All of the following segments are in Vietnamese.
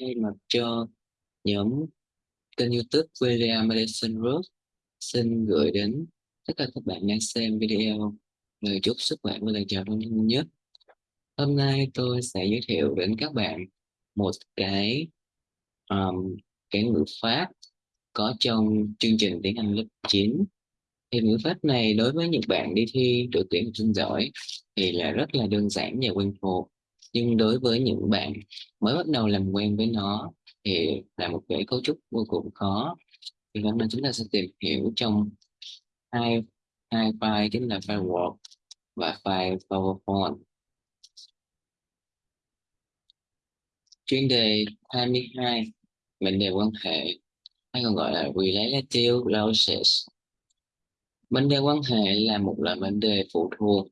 thay mặt cho nhóm kênh youtube William Medicine Road xin gửi đến tất cả các bạn đang xem video lời chúc sức khỏe và lời chào thân thân nhất. Hôm nay tôi sẽ giới thiệu đến các bạn một cái um, cái ngữ pháp có trong chương trình tiếng Anh lớp 9 thì ngữ pháp này đối với những bạn đi thi đội tuyển học sinh giỏi thì là rất là đơn giản và quen thuộc nhưng đối với những bạn mới bắt đầu làm quen với nó thì là một cái cấu trúc vô cùng khó. Thì hôm nay chúng ta sẽ tìm hiểu trong hai hai file chính là file Word và file PowerPoint. Chuyên đề 22 mệnh đề quan hệ, hay còn gọi là relative clauses mệnh đề quan hệ là một loại mệnh đề phụ thuộc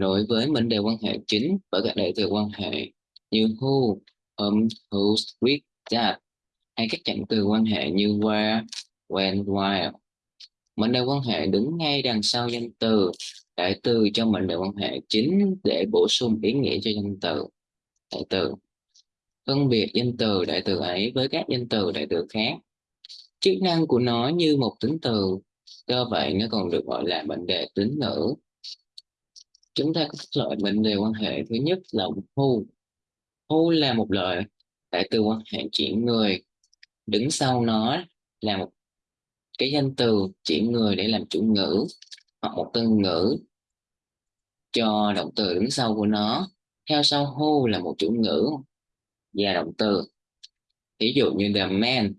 đối với mệnh đề quan hệ chính và các đại từ quan hệ như who, whom, whose, with, that hay các trạng từ quan hệ như where, when, while. Mệnh đề quan hệ đứng ngay đằng sau danh từ, đại từ cho mệnh đề quan hệ chính để bổ sung ý nghĩa cho danh từ. Đại từ phân biệt danh từ đại từ ấy với các danh từ đại từ khác. Chức năng của nó như một tính từ, do vậy nó còn được gọi là mệnh đề tính ngữ chúng ta có các loại mệnh đề quan hệ. Thứ nhất là who who là một loại đại từ quan hệ chỉ người. Đứng sau nó là một cái danh từ chỉ người để làm chủ ngữ hoặc một từ ngữ cho động từ đứng sau của nó. Theo sau who là một chủ ngữ và động từ. Ví dụ như the man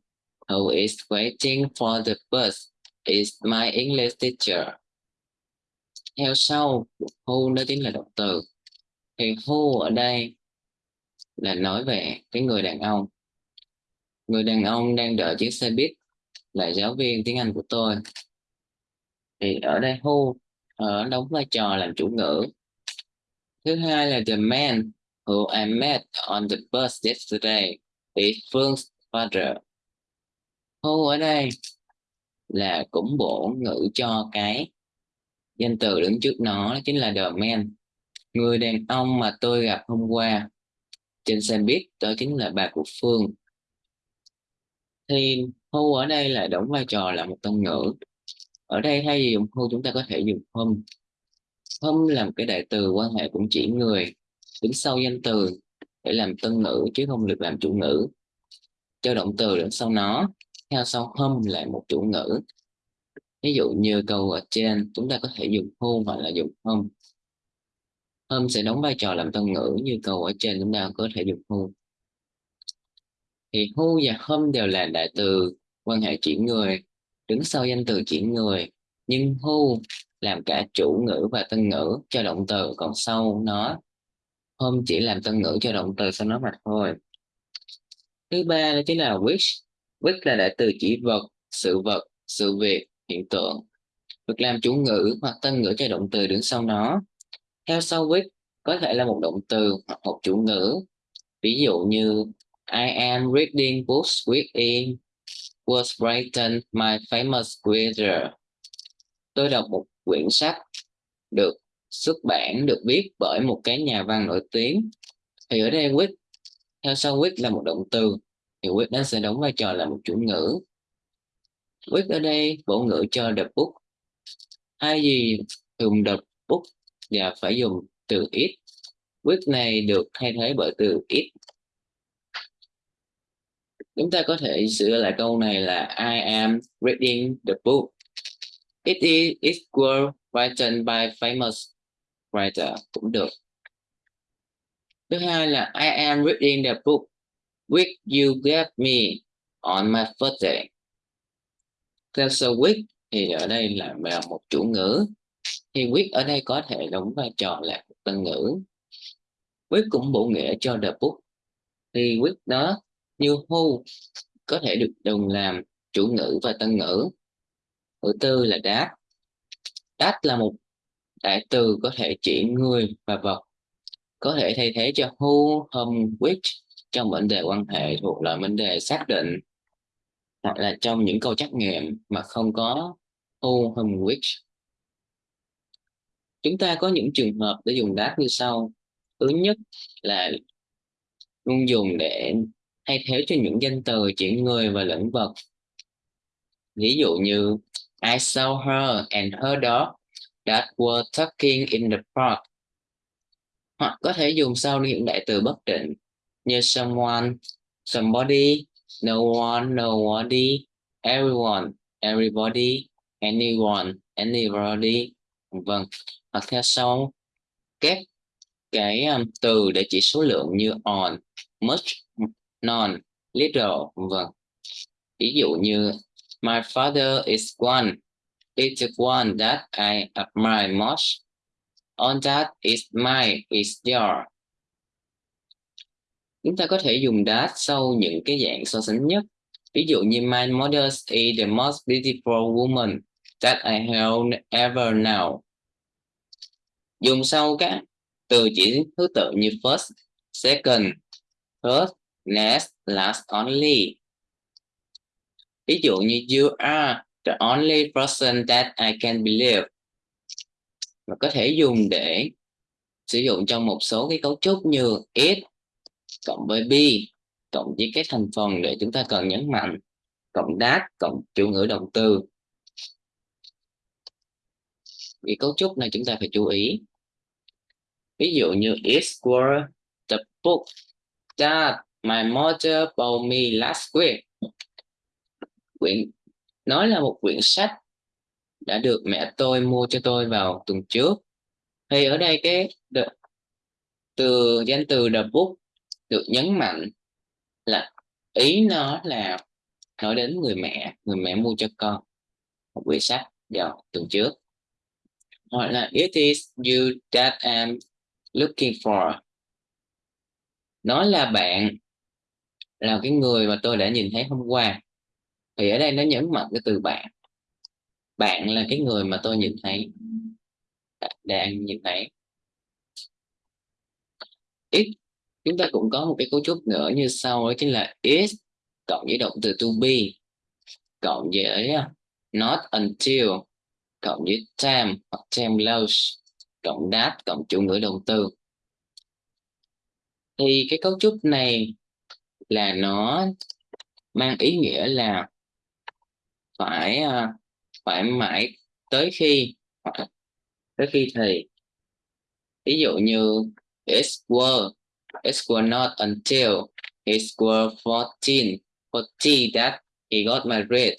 who is waiting for the bus is my English teacher theo sau, who nó chính là động từ. Thì who ở đây là nói về cái người đàn ông. Người đàn ông đang đợi chiếc xe buýt, là giáo viên tiếng Anh của tôi. Thì ở đây who ở đóng vai trò làm chủ ngữ. Thứ hai là the man who I met on the bus yesterday is Phương father who ở đây là cũng bổ ngữ cho cái danh từ đứng trước nó chính là the man. Người đàn ông mà tôi gặp hôm qua trên xe buýt, đó chính là bà của Phương. Thì who ở đây là đóng vai trò là một tân ngữ ở đây thay vì dùng who chúng ta có thể dùng hôm hôm là một cái đại từ quan hệ cũng chỉ người, đứng sau danh từ để làm tân ngữ chứ không được làm chủ ngữ cho động từ đứng sau nó, theo sau hôm lại một chủ ngữ ví dụ như câu ở trên, chúng ta có thể dùng who hoặc là dùng home home sẽ đóng vai trò làm tân ngữ như câu ở trên, chúng ta có thể dùng who. Thì who và home đều là đại từ quan hệ chuyển người, đứng sau danh từ chuyển người. Nhưng who làm cả chủ ngữ và tân ngữ cho động từ, còn sau nó home chỉ làm tân ngữ cho động từ sau nó mà thôi. Thứ ba đó chính là which which là đại từ chỉ vật, sự vật, sự việc hiện tượng. Được làm chủ ngữ hoặc tân ngữ cho động từ đứng sau nó. Theo sau with có thể là một động từ hoặc một chủ ngữ. Ví dụ như, I am reading books with in was written my famous creator tôi đọc một quyển sách được xuất bản, được viết bởi một cái nhà văn nổi tiếng. Thì ở đây with theo sau with là một động từ, thì with nó sẽ đóng vai trò là một chủ ngữ with ở đây, bổ ngữ cho the book hay gì dùng the book và phải dùng từ it with này được thay thế bởi từ it chúng ta có thể sửa lại câu này là I am reading the book. It is it was written by famous writer cũng được. Thứ hai là I am reading the book. Which you gave me on my birthday? Theo thì ở đây là, một chủ ngữ. Thì quyết ở đây có thể đóng vai trò là một tân ngữ. Quyết cũng bổ nghĩa cho the book. Thì quyết đó như who có thể được dùng làm chủ ngữ và tân ngữ. Thứ tư là that. That là một đại từ có thể chỉ người và vật. Có thể thay thế cho who, whom, which trong vấn đề quan hệ thuộc loại vấn đề xác định hoặc là trong những câu trắc nghiệm mà không có who, whom, which chúng ta có những trường hợp để dùng that như sau. Thứ nhất là luôn dùng để thay thế cho những danh từ chỉ người và lĩnh vật. Ví dụ như I saw her and her dog that were talking in the park. Hoặc có thể dùng sau những đại từ bất định như someone somebody no one nobody everyone everybody anyone anybody. Vâng. Hoặc theo sau các cái um, từ để chỉ số lượng như on much non, little. Vâng. Ví dụ như my father is one. It's the one that I admire most. On that is my is your chúng ta có thể dùng that sau những cái dạng so sánh nhất. Ví dụ như my mother is the most beautiful woman that I have ever now. dùng sau các từ chỉ thứ tự như first, second, third next last only. Ví dụ như you are the only person that I can believe. Và có thể dùng để sử dụng trong một số cái cấu trúc như it cộng với be cộng với cái thành phần để chúng ta cần nhấn mạnh cộng that cộng chủ ngữ động từ. Vì cấu trúc này chúng ta phải chú ý. Ví dụ như it were the book that my mother bought me last week. Quyển nói là một quyển sách đã được mẹ tôi mua cho tôi vào tuần trước. Thì ở đây cái the, từ danh từ the book được nhấn mạnh là ý nó là nói đến người mẹ người mẹ mua cho con một quyển sách vào tuần trước. Hoặc là, it is you that I'm looking for. Nó là bạn, là cái người mà tôi đã nhìn thấy hôm qua. Thì ở đây nó nhấn mạnh cái từ bạn. Bạn là cái người mà tôi nhìn thấy đang nhìn thấy. It chúng ta cũng có một cái cấu trúc nữa như sau đó chính là is cộng với động từ to be, cộng với not until, cộng với time hoặc time loss, cộng that, cộng chủ ngữ động từ. Thì cái cấu trúc này là nó mang ý nghĩa là phải à, phải mãi tới khi tới khi thì ví dụ như it were it was not until he was 14 40 that he got married.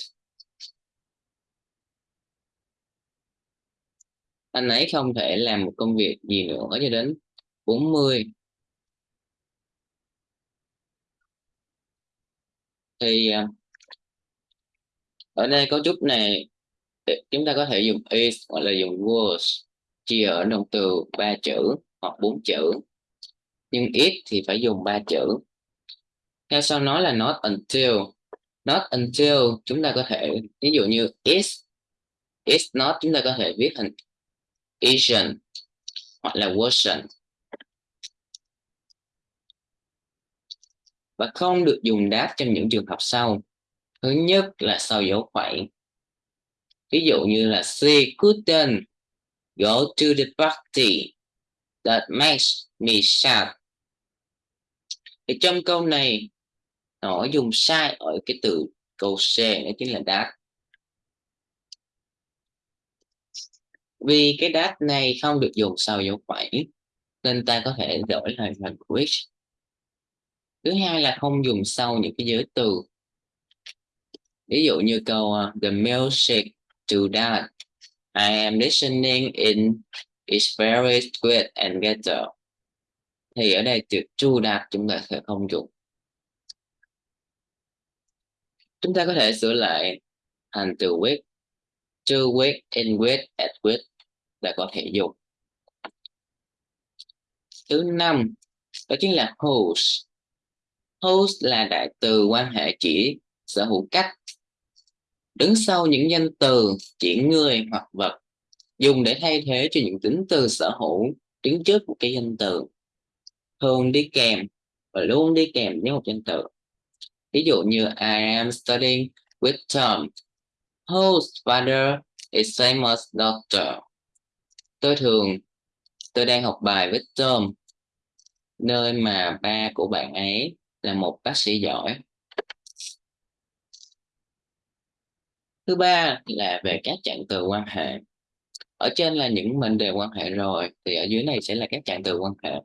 Anh ấy không thể làm một công việc gì nữa cho đến 40 thì à, ở đây cấu trúc này chúng ta có thể dùng is hoặc là dùng was chia ở động từ ba chữ hoặc bốn chữ nhưng ít thì phải dùng ba chữ. Theo sau nói là not until. Not until chúng ta có thể, ví dụ như is is not chúng ta có thể viết thành isn't hoặc là wasn't và không được dùng đáp trong những trường hợp sau. Thứ nhất là sau dấu phẩy ví dụ như là she couldn't go to the party. That makes me sad thì trong câu này nó dùng sai ở cái từ câu C đó chính là đáp. Vì cái đáp này không được dùng sau dấu phẩy nên ta có thể đổi lại thành which thứ hai là không dùng sau những cái giới từ. Ví dụ như câu uh, the music to that I am listening in is very good and better thì ở đây từ to đạt chúng ta sẽ không dùng. Chúng ta có thể sửa lại thành từ with, to with, in with, at with là có thể dùng. Thứ năm, đó chính là "host". "Host" là đại từ quan hệ chỉ sở hữu cách. Đứng sau những danh từ, chỉ người hoặc vật, dùng để thay thế cho những tính từ sở hữu, đứng trước một cái danh từ thường đi kèm và luôn đi kèm với một danh từ ví dụ như, I am studying with Tom, whose father is famous doctor. Tôi thường, tôi đang học bài với Tom, nơi mà ba của bạn ấy là một bác sĩ giỏi. Thứ ba là về các trạng từ quan hệ. Ở trên là những mệnh đề quan hệ rồi, thì ở dưới này sẽ là các trạng từ quan hệ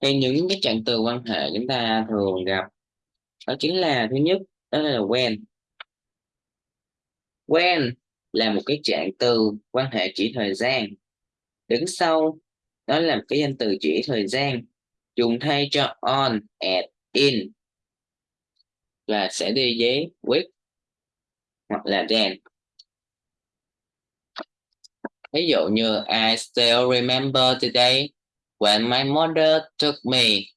thì những cái trạng từ quan hệ chúng ta thường gặp đó chính là, thứ nhất, đó là when. When là một cái trạng từ quan hệ chỉ thời gian. Đứng sau, đó là một cái danh từ chỉ thời gian. Dùng thay cho on, at, in. Và sẽ đi với with hoặc là then. Ví dụ như, I still remember today. When my mother took me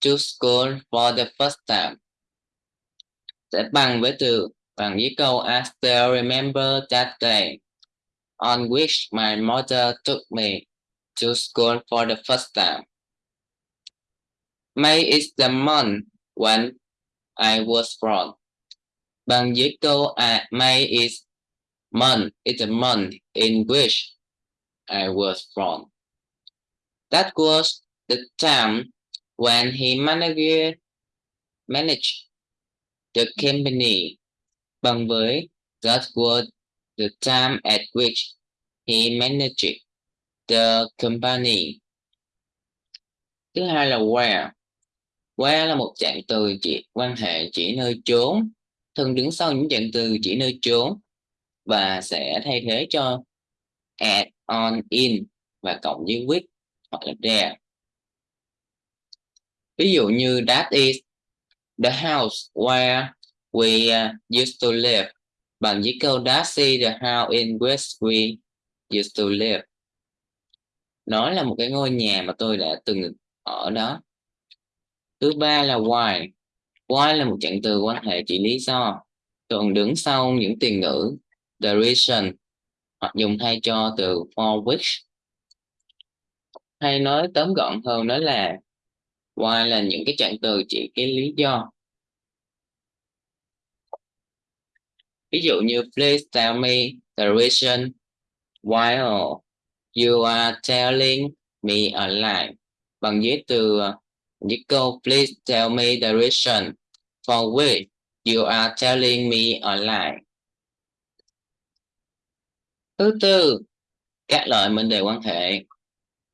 to school for the first time sẽ bằng với từ bằng với câu I still remember that day on which my mother took me to school for the first time. May is the month when I was born. Bằng với câu à, May is month is the month in which I was born. That was the time when he managed managed the company bằng với that was the time at which he managed the company. Thứ hai là where. Where là một trạng từ chỉ quan hệ chỉ nơi chốn, thường đứng sau những trạng từ chỉ nơi chốn và sẽ thay thế cho at, on, in và cộng với with hoặc là there. Ví dụ như that is the house where we uh, used to live. Bằng với câu that is the house in which we used to live. Nó là một cái ngôi nhà mà tôi đã từng ở đó. Thứ ba là why. Why là một trạng từ quan hệ chỉ lý do. Thường đứng sau những tiền ngữ the reason hoặc dùng thay cho từ for which hay nói tóm gọn hơn đó là why là những cái trạng từ chỉ cái lý do. Ví dụ như, please tell me the reason why you are telling me a lie. Bằng dưới từ dưới câu, please tell me the reason for which you are telling me a lie. Thứ tư, các loại mệnh đề quan hệ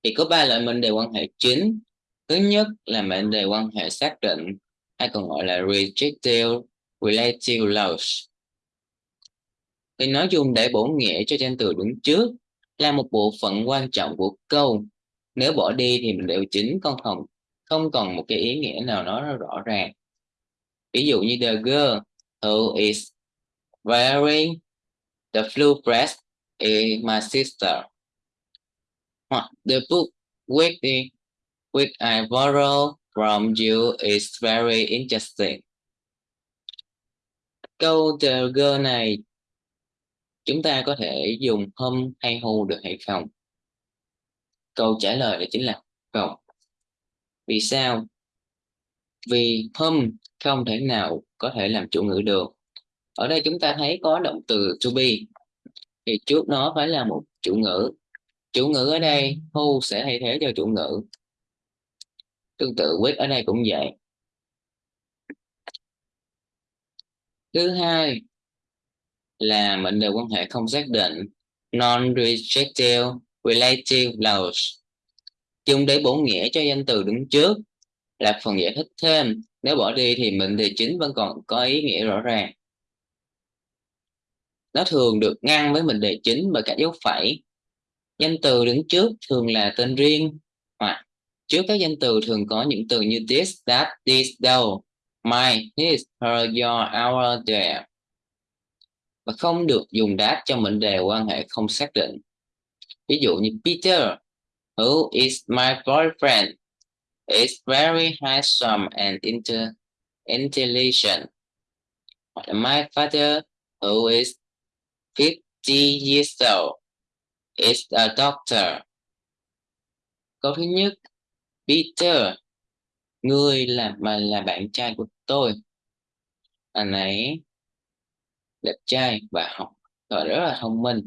thì có ba loại mệnh đề quan hệ chính. Thứ nhất là mệnh đề quan hệ xác định, hay còn gọi là rejective relative laws thì nói chung để bổ nghĩa cho danh từ đứng trước, là một bộ phận quan trọng của câu. Nếu bỏ đi thì mình đều chính con không không còn một cái ý nghĩa nào nó rõ ràng. Ví dụ như the girl who is wearing the blue dress is my sister hoặc the book with the which I borrow from you is very interesting. Câu the girl này, chúng ta có thể dùng hôm hay hù được hay không? Câu trả lời là chính là không. Vì sao? Vì hôm không thể nào có thể làm chủ ngữ được. Ở đây chúng ta thấy có động từ to be, thì trước nó phải là một chủ ngữ chủ ngữ ở đây, who sẽ thay thế cho chủ ngữ. Tương tự with ở đây cũng vậy. Thứ hai là mệnh đề quan hệ không xác định, non-rejective relative clause dùng để bổ nghĩa cho danh từ đứng trước, là phần giải thích thêm. Nếu bỏ đi thì mệnh đề chính vẫn còn có ý nghĩa rõ ràng. Nó thường được ngăn với mệnh đề chính bởi các dấu phẩy danh từ đứng trước thường là tên riêng hoặc trước các danh từ thường có những từ như this that this though my his her your our their và không được dùng that cho mệnh đề quan hệ không xác định. Ví dụ như Peter, who is my boyfriend, is very handsome and inter intelligent. My father, who is 50 years old, is a doctor. Câu thứ nhất, Peter, người là mà là bạn trai của tôi. Anh ấy đẹp trai và học và rất là thông minh.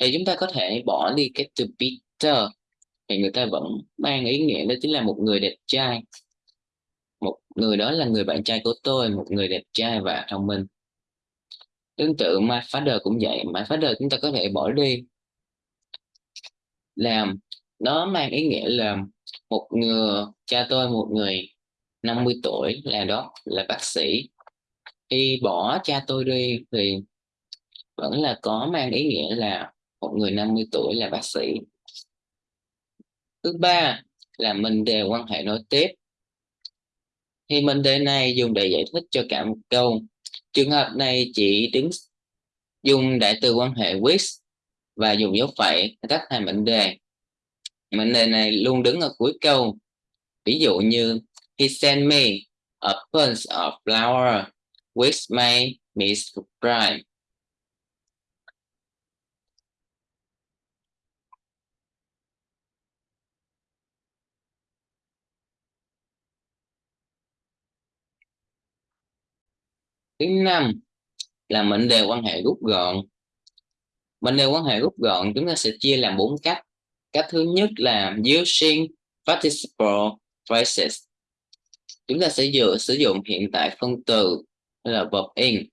Thì chúng ta có thể bỏ đi cái từ Peter. Thì người ta vẫn mang ý nghĩa đó chính là một người đẹp trai. Một người đó là người bạn trai của tôi một người đẹp trai và thông minh. Tương tự my father cũng vậy. My father chúng ta có thể bỏ đi làm. Nó mang ý nghĩa là một người, cha tôi một người 50 tuổi, là đó, là bác sĩ. Khi bỏ cha tôi đi thì vẫn là có mang ý nghĩa là một người 50 tuổi là bác sĩ. Thứ ba là mình đề quan hệ nối tiếp. Thì mình đề này dùng để giải thích cho cả một câu. Trường hợp này chỉ đứng, dùng đại từ quan hệ with và dùng dấu phẩy tách thành mệnh đề. Mệnh đề này luôn đứng ở cuối câu. Ví dụ như, he sent me a bunch of flower with my me bride. Thứ năm là mệnh đề quan hệ rút gọn mệnh đề quan hệ rút gọn, chúng ta sẽ chia làm bốn cách. Cách thứ nhất là using participle phrases. Chúng ta sẽ dựa, sử dụng hiện tại phân từ là verb in.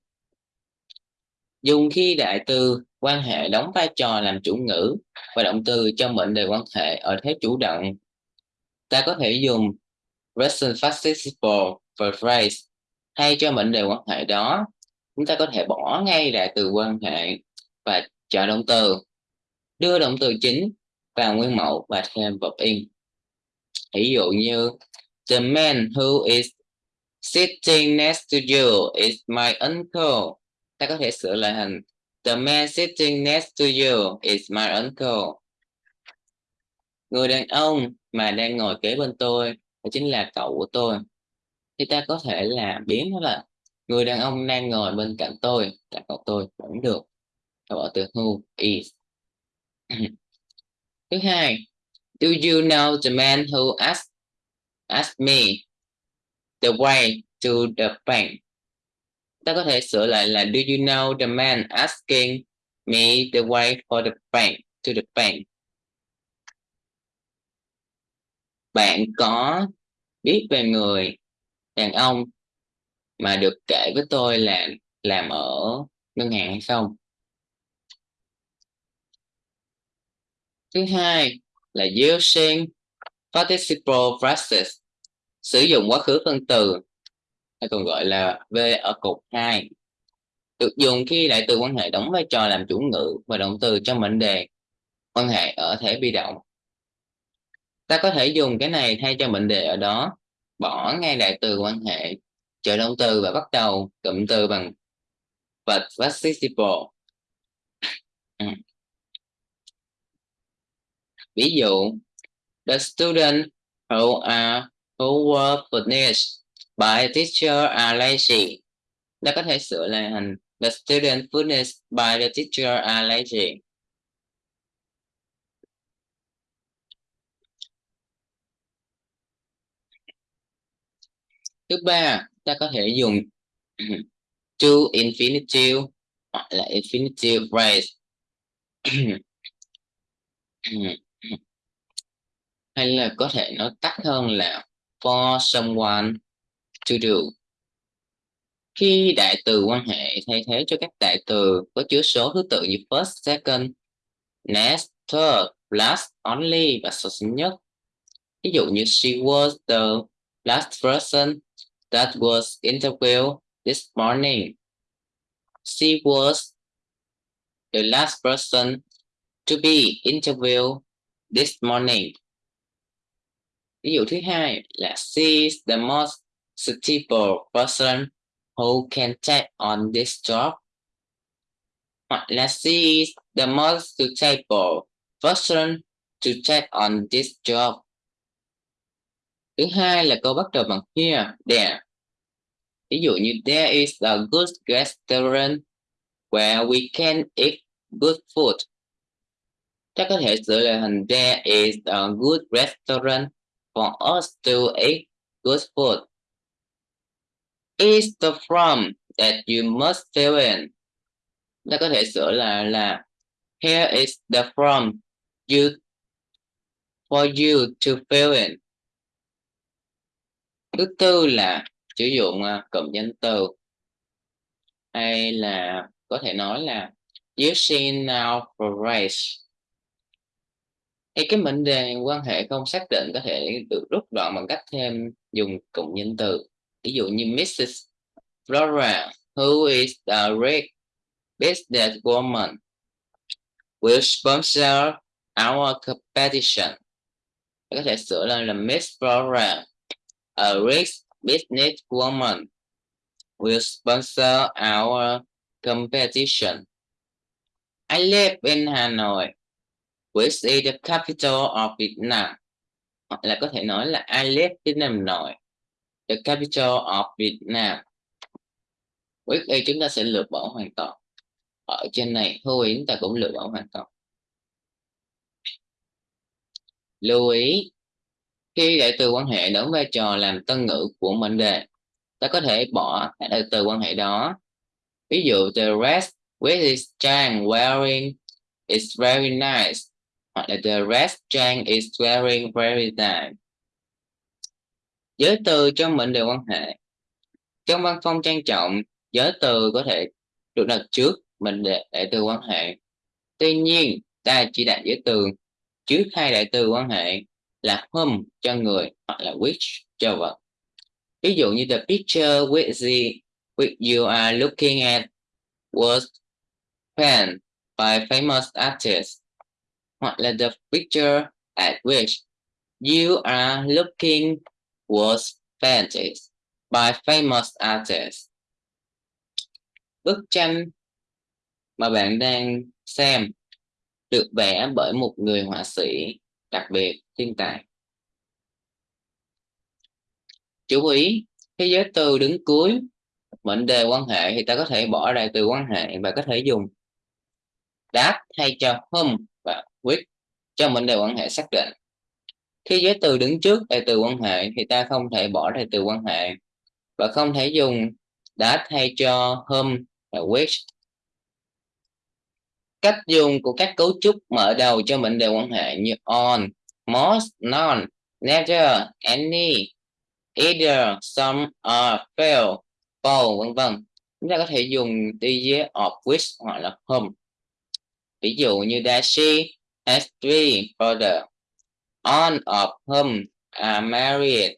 Dùng khi đại từ, quan hệ đóng vai trò làm chủ ngữ và động từ cho mệnh đề quan hệ ở thế chủ động. Ta có thể dùng present participle phrase thay cho mệnh đề quan hệ đó. Chúng ta có thể bỏ ngay đại từ quan hệ và chọn động từ. Đưa động từ chính vào nguyên mẫu và thêm verb in. Ví dụ như, the man who is sitting next to you is my uncle. Ta có thể sửa lại thành, the man sitting next to you is my uncle. Người đàn ông mà đang ngồi kế bên tôi đó chính là cậu của tôi. Thì ta có thể là biến nó là, người đàn ông đang ngồi bên cạnh tôi là cậu tôi cũng được ta bỏ từ who is. Thứ hai, do you know the man who asked asked me the way to the bank? Ta có thể sửa lại là, do you know the man asking me the way for the bank, to the bank? Bạn có biết về người đàn ông mà được kể với tôi là làm ở ngân hàng hay không? Thứ hai là using participle practice, sử dụng quá khứ phân từ hay còn gọi là v ở cột 2 được dùng khi đại từ quan hệ đóng vai trò làm chủ ngữ và động từ trong mệnh đề quan hệ ở thể bị động ta có thể dùng cái này thay cho mệnh đề ở đó bỏ ngay đại từ quan hệ trợ động từ và bắt đầu cụm từ bằng vật participle. Ừ ví dụ, the student who are who were punished by teacher are lazy. Ta có thể sửa lại thành, the student punished by the teacher are lazy. Thứ ba, ta có thể dùng to infinitive hoặc là infinitive phrase. Ừ hay là có thể nói tắt hơn là for someone to do khi đại từ quan hệ thay thế cho các đại từ có chứa số thứ tự như first, second, next, third, last, only và số nhất. Ví dụ như she was the last person that was interviewed this morning. She was the last person to be interviewed this morning. Ví dụ thứ hai là she is the most suitable person who can take on this job. Hoặc là she is the most suitable person to take on this job. Thứ hai là câu bắt đầu bằng here, there. Ví dụ như there is a good restaurant where we can eat good food. Ta có thể sửa lại thành there is a good restaurant for us to eat good food. Is the from that you must fill in. Ta có thể sửa là là here is the from you for you to fill in. thứ tư là sử dụng uh, cụm danh từ hay là có thể nói là using now for race thì cái mệnh đề quan hệ không xác định có thể được rút gọn bằng cách thêm dùng cụm danh từ. Ví dụ như Mrs. Flora, who is the rich business woman, will sponsor our competition. Có thể sửa lên là Miss Flora, a rich business woman, will sponsor our competition. I live in Hanoi which is the capital of Vietnam, hoặc là có thể nói là I live in Hà Nội, the capital of Vietnam. Which y chúng ta sẽ lược bỏ hoàn toàn. Ở trên này hữu ý chúng ta cũng lược bỏ hoàn toàn. Lưu ý, khi đại từ quan hệ đóng vai trò làm tân ngữ của mệnh đề, ta có thể bỏ các đại từ quan hệ đó. Ví dụ, the rest with his Chang wearing is very nice the rest Chang is wearing very nice. Giới từ trong mệnh đề quan hệ. Trong văn phong trang trọng, giới từ có thể được đặt trước mệnh đề đại từ quan hệ. Tuy nhiên, ta chỉ đặt giới từ trước hai đại từ quan hệ là whom cho người hoặc là which cho vật. Ví dụ như the picture with the which you are looking at was painted by famous artists hoặc là the picture at which you are looking was painted by famous artists bức tranh mà bạn đang xem được vẽ bởi một người họa sĩ đặc biệt thiên tài. Chú ý khi giới từ đứng cuối, mệnh đề quan hệ thì ta có thể bỏ ra từ quan hệ và có thể dùng. That thay cho whom with cho mệnh đề quan hệ xác định. Khi giới từ đứng trước đại từ quan hệ thì ta không thể bỏ đại từ quan hệ và không thể dùng đã thay cho whom và which cách dùng của các cấu trúc mở đầu cho mệnh đề quan hệ như on, most, none, never, any, either, some, are, fail, both, vân vân. Chúng ta có thể dùng đi với of which hoặc là whom ví dụ như that she has three brothers all of whom are married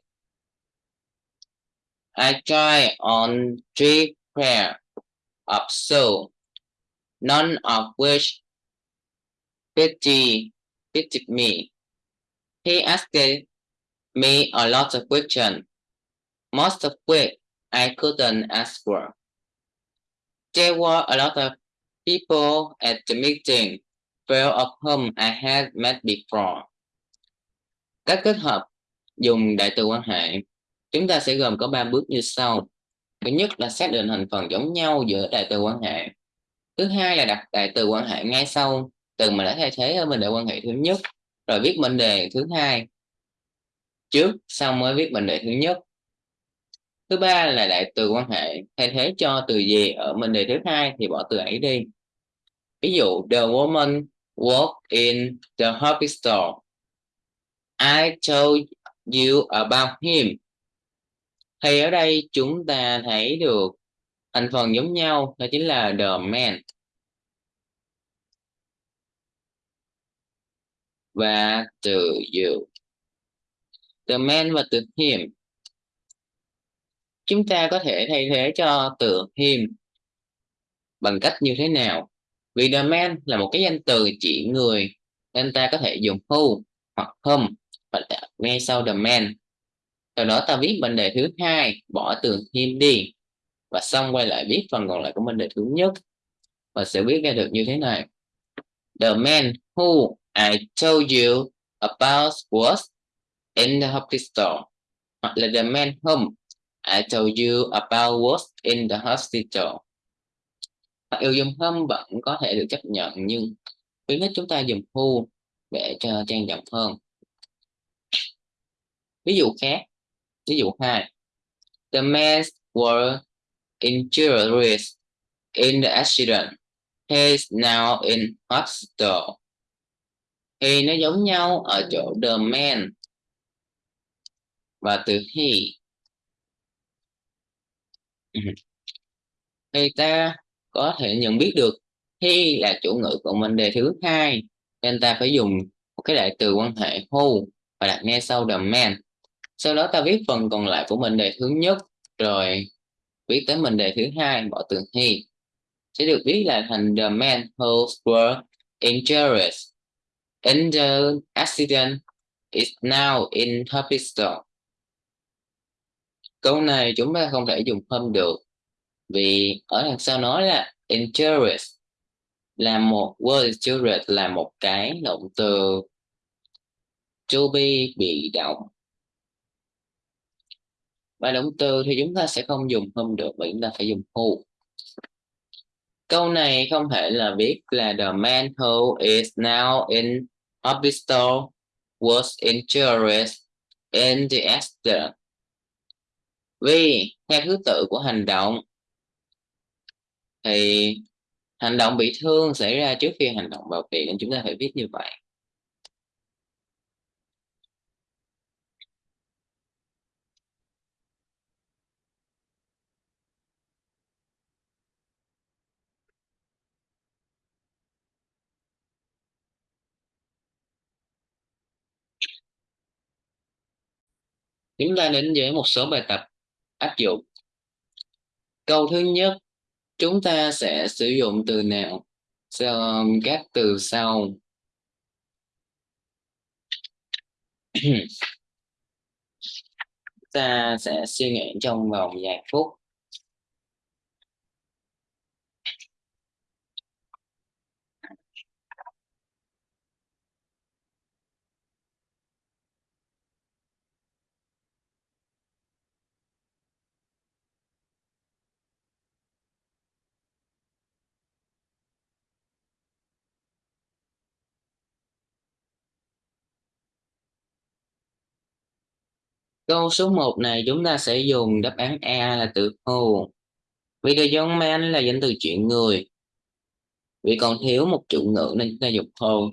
I try on three pair of soul none of which pity pitied me. He asked me a lot of questions, most of which I couldn't answer. There were a lot of people at the meeting, few of whom I had met before. Các kết hợp dùng đại từ quan hệ, chúng ta sẽ gồm có 3 bước như sau. Thứ nhất là xác định thành phần giống nhau giữa đại từ quan hệ. Thứ hai là đặt đại từ quan hệ ngay sau từ mà đã thay thế ở mệnh đề quan hệ thứ nhất rồi viết mệnh đề thứ hai. Trước sau mới viết mệnh đề thứ nhất. Thứ ba là đại từ quan hệ thay thế cho từ gì ở mệnh đề thứ hai thì bỏ từ ấy đi. Ví dụ the woman work in the hobby store. I told you about him. Thì ở đây chúng ta thấy được thành phần giống nhau, đó chính là the man. Và từ you. The man và từ him. Chúng ta có thể thay thế cho từ him bằng cách như thế nào? Vì the man là một cái danh từ chỉ người nên ta có thể dùng who hoặc whom và ngay sau the man. Sau đó ta viết mệnh đề thứ hai, bỏ từ him đi. Và xong quay lại viết phần còn lại của mình đề thứ nhất. Và sẽ viết ra được như thế này. The man who I told you about was in the hospital. Hoặc là the man whom I told you about was in the hospital yêu dùng home vẫn có thể được chấp nhận, nhưng khuyến khích chúng ta dùng who để cho trang trọng hơn ví dụ khác, ví dụ hai the men were injured in the accident. He is now in hospital. Thì nó giống nhau ở chỗ the man và từ he ừ. thì ta có thể nhận biết được he là chủ ngữ của mệnh đề thứ hai. Nên ta phải dùng một cái đại từ quan hệ who và đặt ngay sau the man sau đó ta viết phần còn lại của mệnh đề thứ nhất, rồi viết tới mệnh đề thứ hai, bỏ từ he. Sẽ được viết là thành the man who were injured in the accident is now in hospital câu này chúng ta không thể dùng hôm được vì ở đằng sau nói là injurious là một, word injurious là một cái động từ to be, bị động. Và động từ thì chúng ta sẽ không dùng không được mà chúng ta phải dùng who. Câu này không thể là viết là the man who is now in hospital was injured in the accident. Vì theo thứ tự của hành động thì hành động bị thương xảy ra trước khi hành động bảo vệ nên chúng ta phải viết như vậy. Chúng ta đến với một số bài tập áp dụng. Câu thứ nhất chúng ta sẽ sử dụng từ nào? Các um, từ sau. Ta sẽ suy nghĩ trong vòng vài phút. Câu số 1 này, chúng ta sẽ dùng đáp án A là từ who. Vì the young man là danh từ chuyện người. Vì còn thiếu một chủ ngữ nên chúng ta dùng who.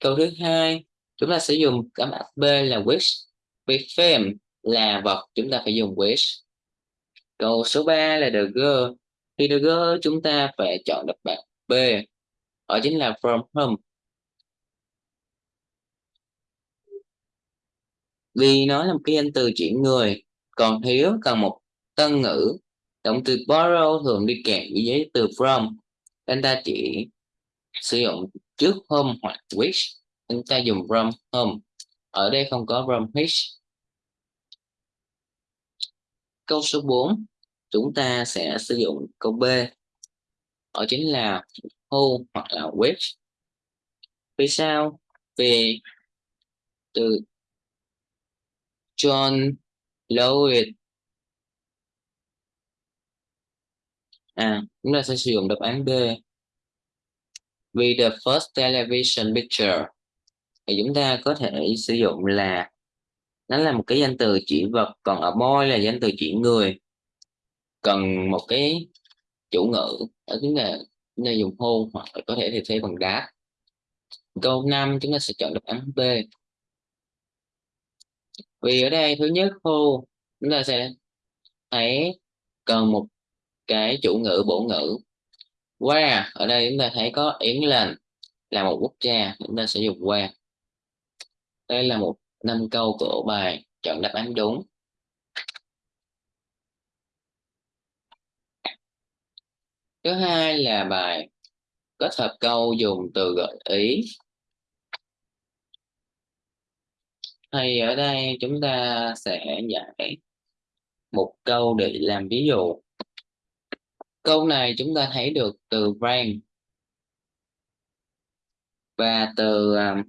Câu thứ hai, chúng ta sẽ dùng đáp án B là which. Vì film là vật, chúng ta phải dùng which. Câu số 3 là the girl. Thì the girl chúng ta phải chọn đáp án B. Đó chính là from home. Vì nó là một cái danh từ chuyển người, còn thiếu cần một tân ngữ. Động từ borrow thường đi kèm với giấy từ from. Anh ta chỉ sử dụng trước home hoặc which chúng ta dùng from home. Ở đây không có from which câu số 4 chúng ta sẽ sử dụng câu B. Đó chính là who hoặc là which vì sao? Vì từ John Lloyd à chúng ta sẽ sử dụng đáp án B. Vì the first television picture. Thì chúng ta có thể sử dụng là, nó là một cái danh từ chỉ vật, còn ở boy là danh từ chỉ người. Cần một cái chủ ngữ ở chúng ta chúng ta dùng hôn hoặc có thể thay thế bằng đá câu 5 chúng ta sẽ chọn đáp án B vì ở đây thứ nhất khu chúng ta sẽ thấy cần một cái chủ ngữ, bổ ngữ. Qua, ở đây chúng ta thấy có England là một quốc gia, chúng ta sẽ dùng qua. Đây là một năm câu của bài chọn đáp án đúng. Thứ hai là bài kết hợp câu dùng từ gợi ý. Thì ở đây chúng ta sẽ giải một câu để làm ví dụ. Câu này chúng ta thấy được từ brand và từ à,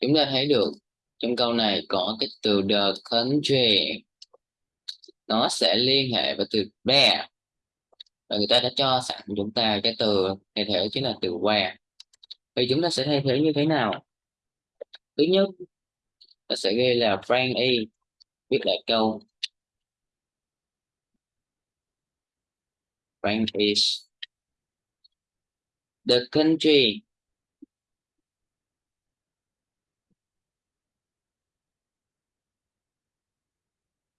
chúng ta thấy được trong câu này có cái từ the country. Nó sẽ liên hệ với từ bear. Và người ta đã cho sẵn chúng ta cái từ thay thế chính là từ where thì chúng ta sẽ thay thế như thế nào? Thứ nhất ta sẽ ghi là Frank Y viết lại câu, Frank is the country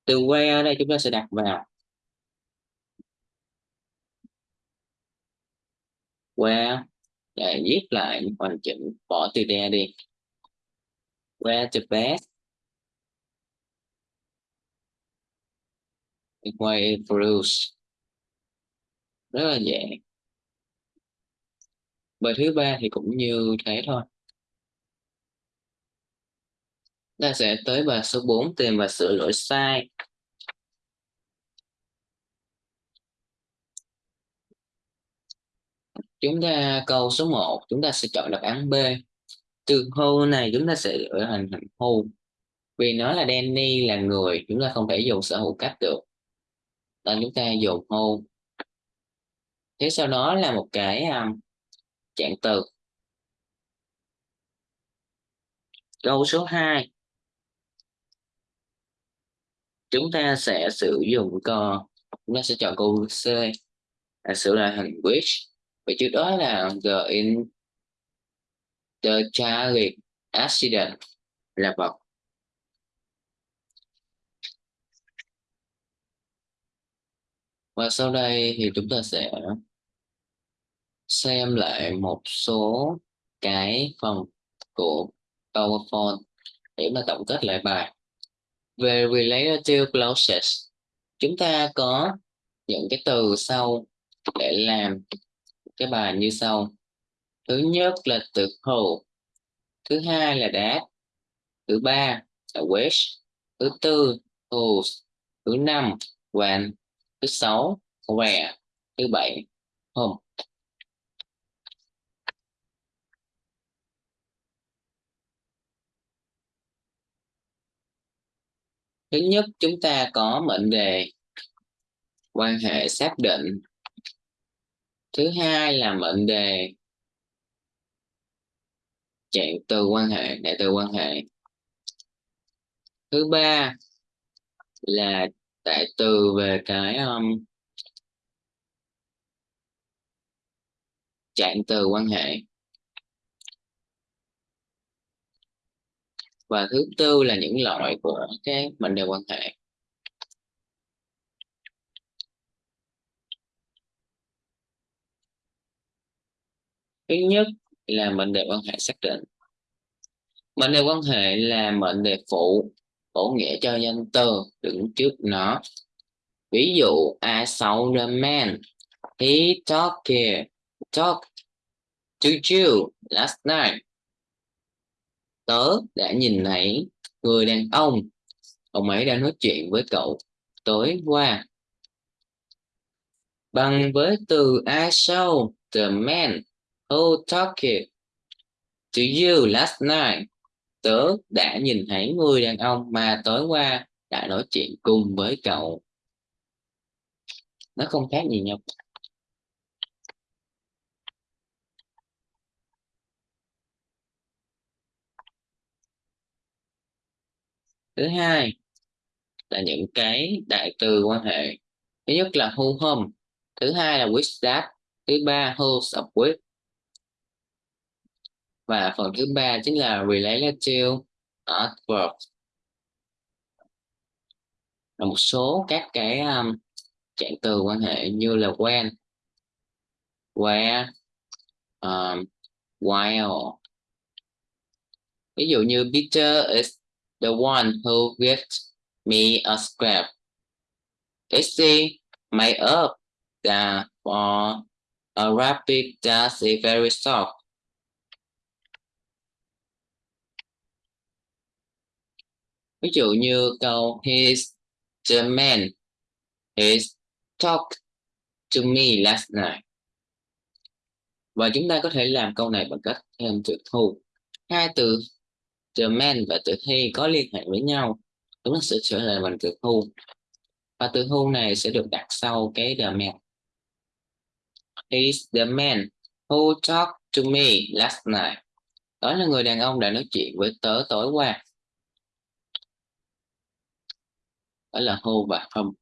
từ where đây chúng ta sẽ đặt vào where để viết lại hoàn chỉnh bỏ từ there đi where the best Equate Bruce rất là dễ. Bài thứ ba thì cũng như thế thôi. Ta sẽ tới bài số 4 tìm và sửa lỗi sai. Chúng ta câu số 1 chúng ta sẽ chọn đáp án B từ hô này chúng ta sẽ đổi thành thành hô vì nó là Danny là người chúng ta không thể dùng sở hữu cách được. Nên chúng ta dùng hô thế sau đó là một cái um, trạng từ. Câu số 2 chúng ta sẽ sử dụng co chúng ta sẽ chọn câu C. Là sửa lại hình which vậy trước đó là the in the tragic accident là một và sau đây thì chúng ta sẽ xem lại một số cái phần của PowerPoint để mà tổng kết lại bài. Về relative clauses, chúng ta có những cái từ sau để làm cái bài như sau thứ nhất là từ who thứ hai là that thứ ba là which thứ tư whose thứ năm, when. Thứ sáu, where. Thứ bảy, home. Thứ nhất chúng ta có mệnh đề quan hệ xác định. Thứ hai là mệnh đề trạng từ quan hệ đại từ quan hệ. Thứ ba là đại từ về cái um, trạng từ quan hệ. Và thứ tư là những loại của cái mệnh đề quan hệ. Thứ nhất là mệnh đề quan hệ xác định. Mệnh đề quan hệ là mệnh đề phụ, bổ nghĩa cho danh từ đứng trước nó. Ví dụ, I saw the man. He talked talk to you last night. Tớ đã nhìn thấy người đàn ông. Ông ấy đang nói chuyện với cậu tối qua. Bằng với từ I saw the man who talked to you, last night. Tớ đã nhìn thấy người đàn ông mà tối qua đã nói chuyện cùng với cậu. Nó không khác gì nhau. Thứ hai là những cái đại từ quan hệ. Thứ nhất là who whom thứ hai là which that. Thứ ba who's up with và phần thứ ba chính là relative adverb là một số các cái um, trạng từ quan hệ như là when where um, while. Ví dụ như Peter is the one who gives me a scrap. Is he made up that for uh, a rabbit that is very soft. Ví dụ như câu, he's the man. He talked to me last night. Và chúng ta có thể làm câu này bằng cách thêm từ thu hai từ the man và từ he có liên hệ với nhau chúng ta sẽ trở lại bằng từ thu và từ thu này sẽ được đặt sau cái the man he's the man who talked to me last night. Đó là người đàn ông đã nói chuyện với tớ tối qua. Phải là hô và không.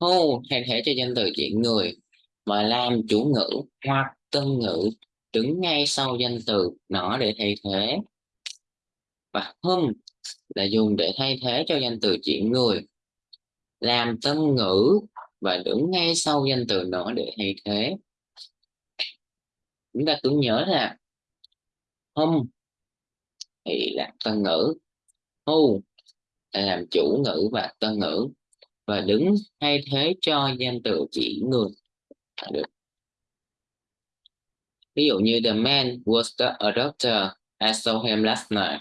Hô thay thế cho danh từ chuyện người, mà làm chủ ngữ hoặc tân ngữ, đứng ngay sau danh từ nó để thay thế. Và hum là dùng để thay thế cho danh từ chuyện người. Làm tân ngữ và đứng ngay sau danh từ nó để thay thế. Chúng ta cứ nhớ là hum thì là tân ngữ. Who là làm chủ ngữ và tân ngữ. Và đứng thay thế cho danh từ chỉ người. Được. Ví dụ như the man was the, doctor I saw him last night.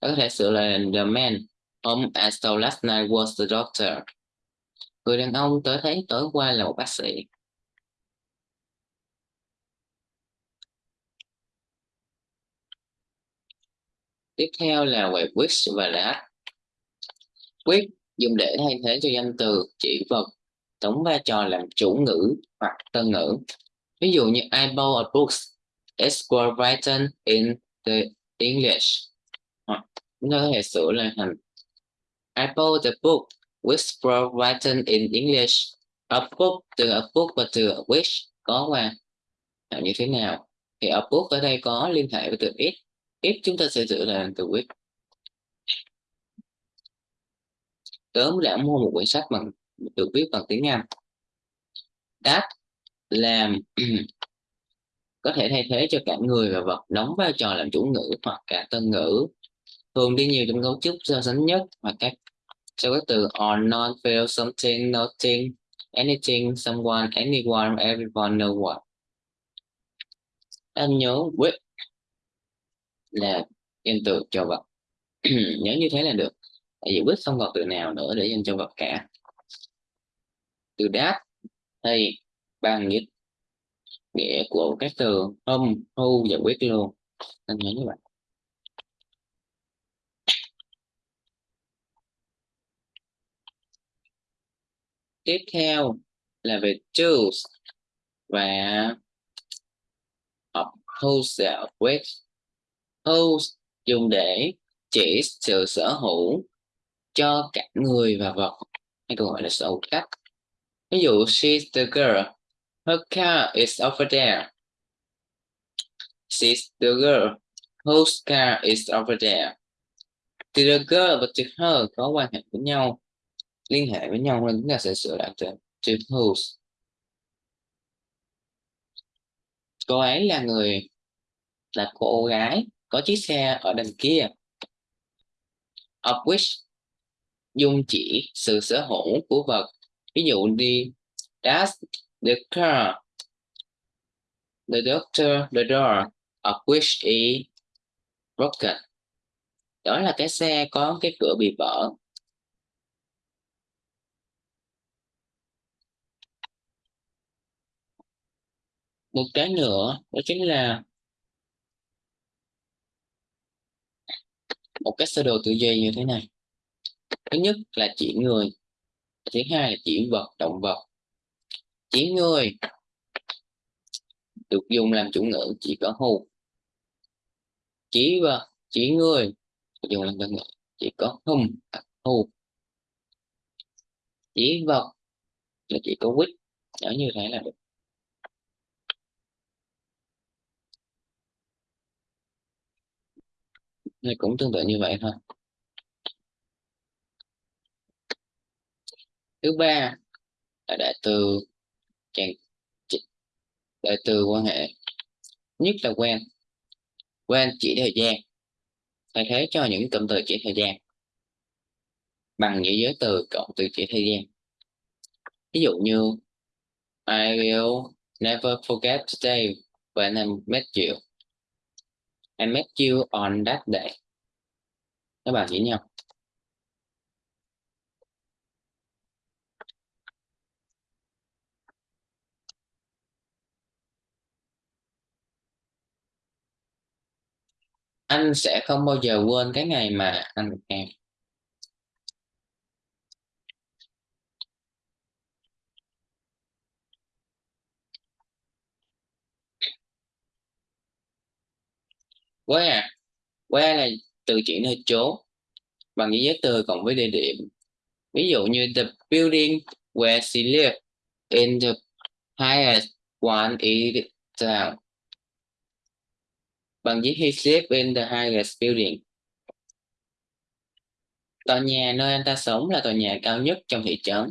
Có thể sửa là the man whom I saw last night was the doctor. Người đàn ông tới thấy tối qua là một bác sĩ. Tiếp theo là về which và that which dùng để thay thế cho danh từ, chỉ vật, đóng vai trò làm chủ ngữ hoặc tân ngữ. Ví dụ như I bought a book it was written in the English. Hoặc chúng ta có thể sửa lại thành I bought the book, which was written in English. A book, từ a book và từ a which có qua. Như thế nào? Thì a book ở đây có liên hệ với từ it if chúng ta sẽ sửa là từ which tớ đã mua một quyển sách bằng, được viết bằng tiếng Anh. That làm có thể thay thế cho cả người và vật, đóng vai trò làm chủ ngữ hoặc cả tân ngữ. Thường đi nhiều trong cấu trúc so sánh nhất hoặc các sau các từ or not feel something, nothing, anything, someone, anyone, everyone, no one. Em nhớ, with là danh từ cho vật nhớ như thế là được, tại vì with không còn từ nào nữa để dành cho vật cả. Từ đáp thì bằng nghĩa nghĩa của các từ hôm thu và quyết luôn. Anh nhớ như vậy. Tiếp theo là về choose và học wholesale with whose dùng để chỉ sự sở hữu cho cả người và vật, hay còn gọi là sở hữu cách ví dụ, she's the girl, her car is over there. She's the girl, whose car is over there. Từ the girl và từ her có quan hệ với nhau, liên hệ với nhau nên chúng ta sẽ sửa lại từ to whose. Cô ấy là người, là cô gái có chiếc xe ở đằng kia. Of which dùng chỉ sự sở hữu của vật. Ví dụ đi that's the car, the doctor, the door, of which is broken. Đó là cái xe có cái cửa bị vỡ một cái nữa đó chính là một cái sơ đồ tự duy như thế này. Thứ nhất là chỉ người thứ hai là chỉ vật động vật. Chỉ người được dùng làm chủ ngữ chỉ có hù. Chỉ vật chỉ người được dùng làm chủ ngữ chỉ có hùm, à, hù. Chỉ vật là chỉ có quýt nhớ như thế là được. Thì cũng tương tự như vậy thôi. Thứ ba là đại từ đại từ quan hệ. Nhất là quen quen chỉ thời gian. Thay thế cho những cụm từ chỉ thời gian. Bằng những giới từ cộng từ chỉ thời gian. Ví dụ như, I will never forget today when I met you. I met you on that day. Các bạn nghĩ nhau. Anh sẽ không bao giờ quên cái ngày mà anh gặp em where where à? là từ chỉ nơi chỗ bằng nghĩa giới từ cộng với địa điểm. Ví dụ như the building where she lived in the highest one in town. Bằng giấy he lived in the highest building. Tòa nhà nơi anh ta sống là tòa nhà cao nhất trong thị trấn.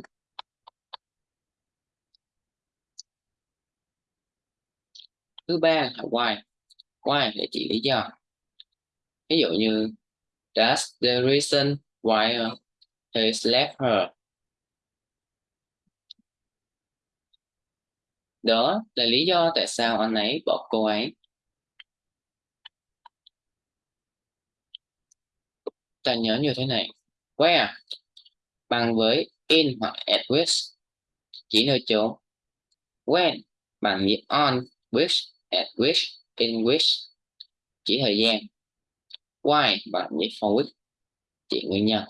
Thứ ba là why why để chỉ lý do. Ví dụ như that's the reason why he left her? Đó là lý do tại sao anh ấy bỏ cô ấy. Ta nhớ như thế này. Where? Bằng với in hoặc at which? Chỉ nơi chỗ. When? Bằng với on, which, at which? In which chỉ thời gian why bạn với for which chỉ nguyên nhân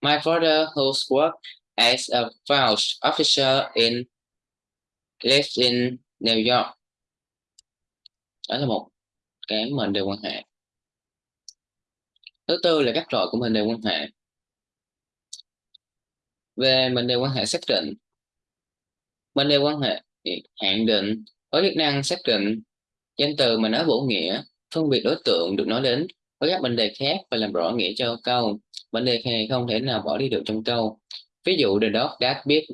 My father, whose work as a Welsh officer in lives in New York. Đó là một cái mệnh đề quan hệ. Thứ tư là các loại của mệnh đề quan hệ. Về mệnh đề quan hệ xác định. Mệnh đề quan hệ hạn định có chức năng xác định danh từ mà nói bổ nghĩa, phân biệt đối tượng được nói đến với các mệnh đề khác và làm rõ nghĩa cho câu. Mệnh đề này không thể nào bỏ đi được trong câu. Ví dụ the dog that bit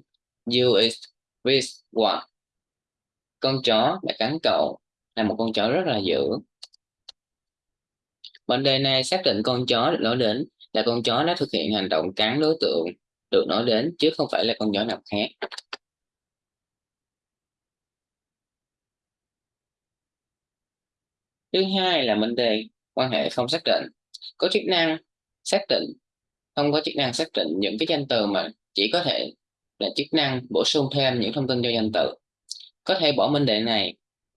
you is with what? Con chó đã cắn cậu là một con chó rất là dữ. Mệnh đề này xác định con chó được nói đến là con chó đã thực hiện hành động cắn đối tượng được nói đến, chứ không phải là con nhỏ nào khác. Thứ hai là vấn đề quan hệ không xác định. Có chức năng xác định, không có chức năng xác định những cái danh từ mà chỉ có thể là chức năng bổ sung thêm những thông tin cho danh từ. Có thể bỏ mệnh đề này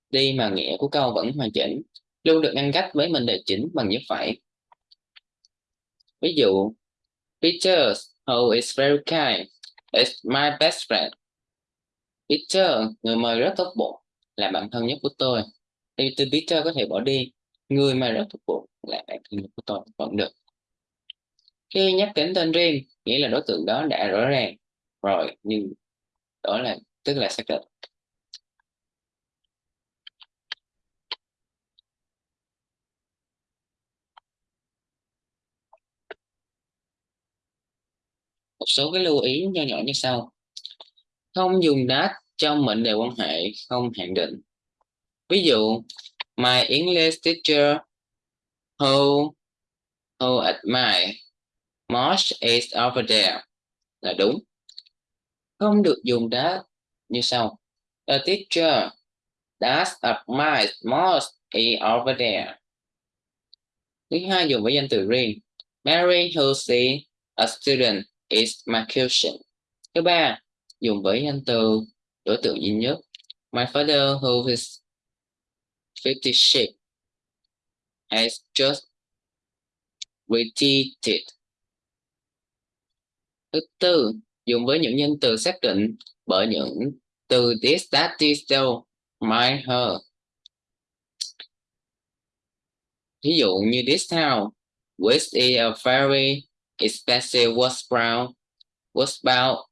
đi mà nghĩa của câu vẫn hoàn chỉnh, luôn được ngăn cách với mệnh đề chính bằng dấu phẩy. Ví dụ Peter Oh, is very kind. It's my best friend. Peter người mời rất tốt bụng là bạn thân nhất của tôi. Thì từ Peter có thể bỏ đi. Người mà rất tốt bụng là bạn thân nhất của tôi. Vẫn được. Khi nhắc đến tên riêng nghĩa là đối tượng đó đã rõ ràng. Rồi nhưng đó là tức là xác định một số cái lưu ý nho nhỏ như sau không dùng đát trong mệnh đề quan hệ, không hạn định ví dụ, my English teacher, who who admire most is over there là đúng. Không được dùng đát như sau. The teacher does admire most is over there. Thứ hai dùng với danh từ riêng. Mary, who see a student is my cousin. Thứ ba dùng với danh từ đối tượng duy nhất. My father who is 50 sheep has just retreated. Thứ tư, dùng với những nhân từ xác định bởi những từ this, that, this, though, my, her. Ví dụ như this town, which is a very expensive was brown, was bought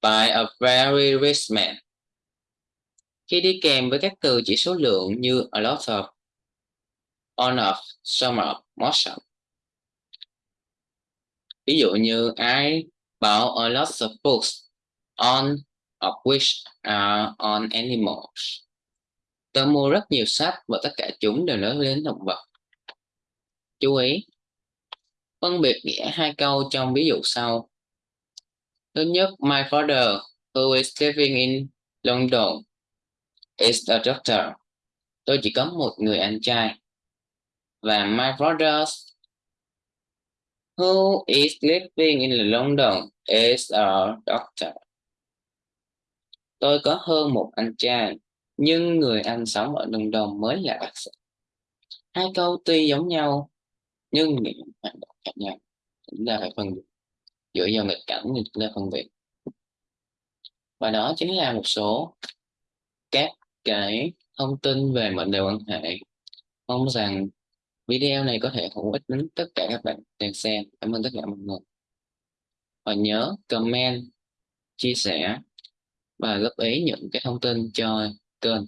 by a very rich man. Khi đi kèm với các từ chỉ số lượng như a lot of, on of, some of, most of. Ví dụ như I bought a lot of books, on of which are on animals. Tôi mua rất nhiều sách và tất cả chúng đều nói đến động vật. Chú ý, phân biệt nghĩa hai câu trong ví dụ sau. Thứ nhất, my father, who is living in London, is a doctor. Tôi chỉ có một người anh trai. Và my brother's who is living in London is a doctor. Tôi có hơn một anh trai, nhưng người anh sống ở London mới là bác sĩ. Hai câu tuy giống nhau, nhưng nghĩa hoàn khác nhau. Chúng ta phải phân biệt. Dựa vào nghịch cảnh thì chúng ta phân biệt. Và đó chính là một số các cái thông tin về mệnh đề quan hệ. Mong rằng Video này có thể hữu ích đến tất cả các bạn đang xem. Cảm ơn tất cả mọi người. Và nhớ comment, chia sẻ và góp ý những cái thông tin cho kênh